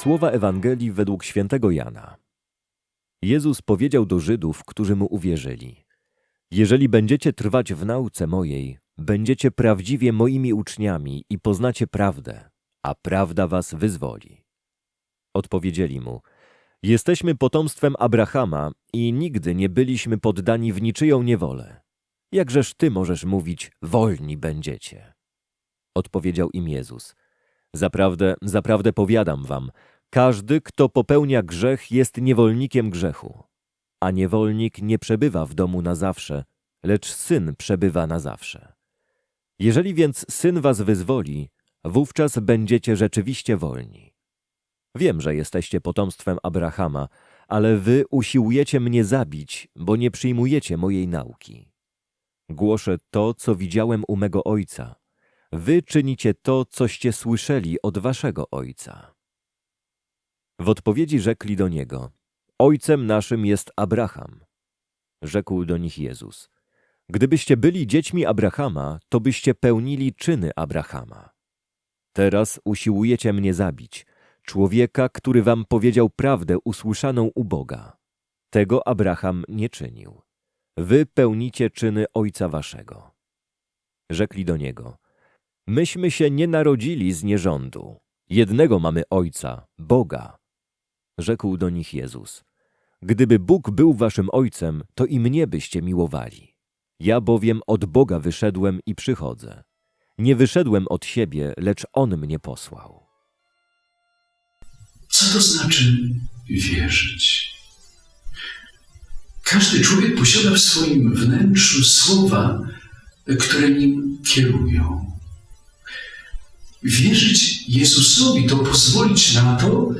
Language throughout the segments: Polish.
Słowa Ewangelii według świętego Jana. Jezus powiedział do Żydów, którzy mu uwierzyli: Jeżeli będziecie trwać w nauce mojej, będziecie prawdziwie moimi uczniami i poznacie prawdę, a prawda was wyzwoli. Odpowiedzieli mu: Jesteśmy potomstwem Abrahama i nigdy nie byliśmy poddani w niczyją niewolę. Jakżeż ty możesz mówić: wolni będziecie? Odpowiedział im Jezus: Zaprawdę, zaprawdę powiadam wam, każdy, kto popełnia grzech, jest niewolnikiem grzechu. A niewolnik nie przebywa w domu na zawsze, lecz syn przebywa na zawsze. Jeżeli więc syn was wyzwoli, wówczas będziecie rzeczywiście wolni. Wiem, że jesteście potomstwem Abrahama, ale wy usiłujecie mnie zabić, bo nie przyjmujecie mojej nauki. Głoszę to, co widziałem u mego ojca. Wy czynicie to, coście słyszeli od waszego ojca. W odpowiedzi rzekli do niego: Ojcem naszym jest Abraham. Rzekł do nich Jezus: Gdybyście byli dziećmi Abrahama, to byście pełnili czyny Abrahama. Teraz usiłujecie mnie zabić, człowieka, który wam powiedział prawdę usłyszaną u Boga. Tego Abraham nie czynił. Wy pełnicie czyny ojca waszego. Rzekli do niego: Myśmy się nie narodzili z nierządu. Jednego mamy ojca, Boga. Rzekł do nich Jezus: Gdyby Bóg był waszym ojcem, to i mnie byście miłowali. Ja bowiem od Boga wyszedłem i przychodzę. Nie wyszedłem od siebie, lecz On mnie posłał. Co to znaczy wierzyć? Każdy człowiek posiada w swoim wnętrzu słowa, które nim kierują. Wierzyć Jezusowi to pozwolić na to,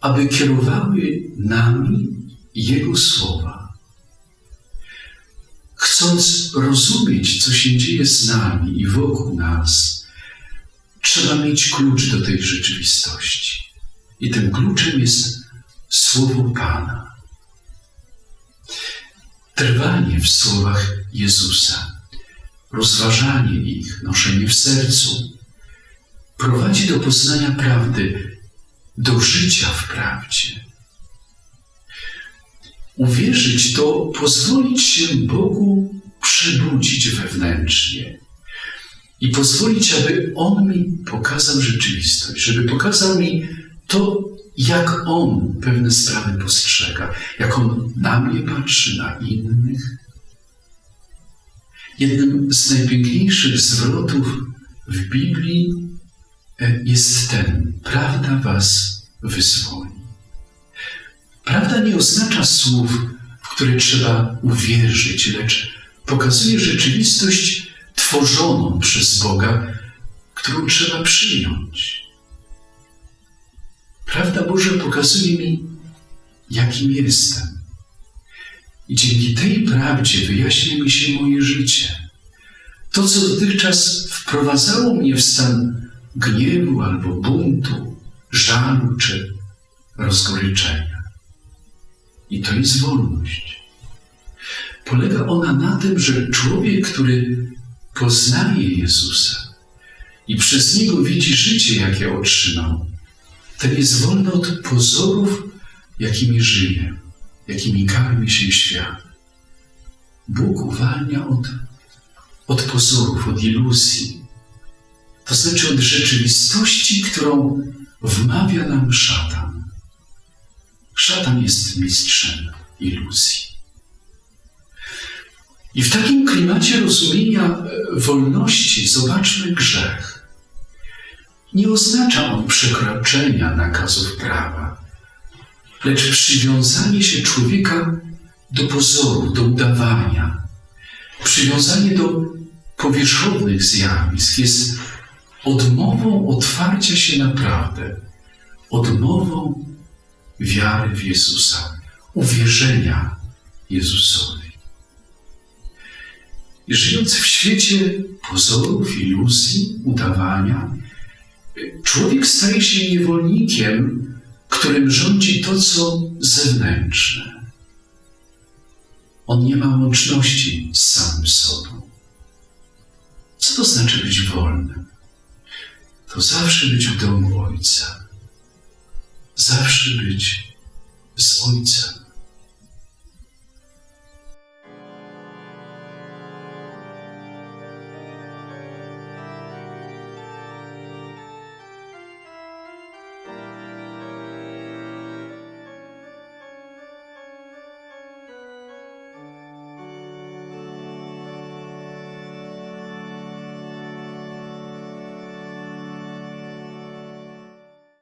aby kierowały nami Jego słowa. Chcąc rozumieć, co się dzieje z nami i wokół nas, trzeba mieć klucz do tej rzeczywistości. I tym kluczem jest Słowo Pana. Trwanie w słowach Jezusa, rozważanie ich, noszenie w sercu, prowadzi do poznania prawdy, do życia w prawdzie. Uwierzyć to pozwolić się Bogu przebudzić wewnętrznie i pozwolić, aby On mi pokazał rzeczywistość, żeby pokazał mi to, jak On pewne sprawy postrzega, jak On na mnie patrzy, na innych. Jednym z najpiękniejszych zwrotów w Biblii jest ten: Prawda Was wyzwoli. Prawda nie oznacza słów, w które trzeba uwierzyć, lecz pokazuje rzeczywistość tworzoną przez Boga, którą trzeba przyjąć. Prawda Boża pokazuje mi, jakim jestem. I dzięki tej prawdzie wyjaśnia mi się moje życie. To, co dotychczas wprowadzało mnie w stan gniewu albo buntu, żalu czy rozgoryczenia. I to jest wolność. Polega ona na tym, że człowiek, który poznaje Jezusa i przez niego widzi życie, jakie otrzymał, ten jest wolny od pozorów, jakimi żyje, jakimi karmi się świat. Bóg uwalnia od, od pozorów, od iluzji, to znaczy od rzeczywistości, którą wmawia nam szatan. Szatan jest mistrzem iluzji. I w takim klimacie rozumienia e, wolności zobaczmy grzech. Nie oznacza on przekroczenia nakazów prawa, lecz przywiązanie się człowieka do pozoru, do udawania. Przywiązanie do powierzchownych zjawisk jest odmową otwarcia się na prawdę, odmową wiary w Jezusa, uwierzenia Jezusowi. Żyjąc w świecie pozorów, iluzji, udawania, człowiek staje się niewolnikiem, którym rządzi to, co zewnętrzne. On nie ma łączności z samym sobą. Co to znaczy być wolnym? To zawsze być w domu Ojca. zawsze być z Ojcem.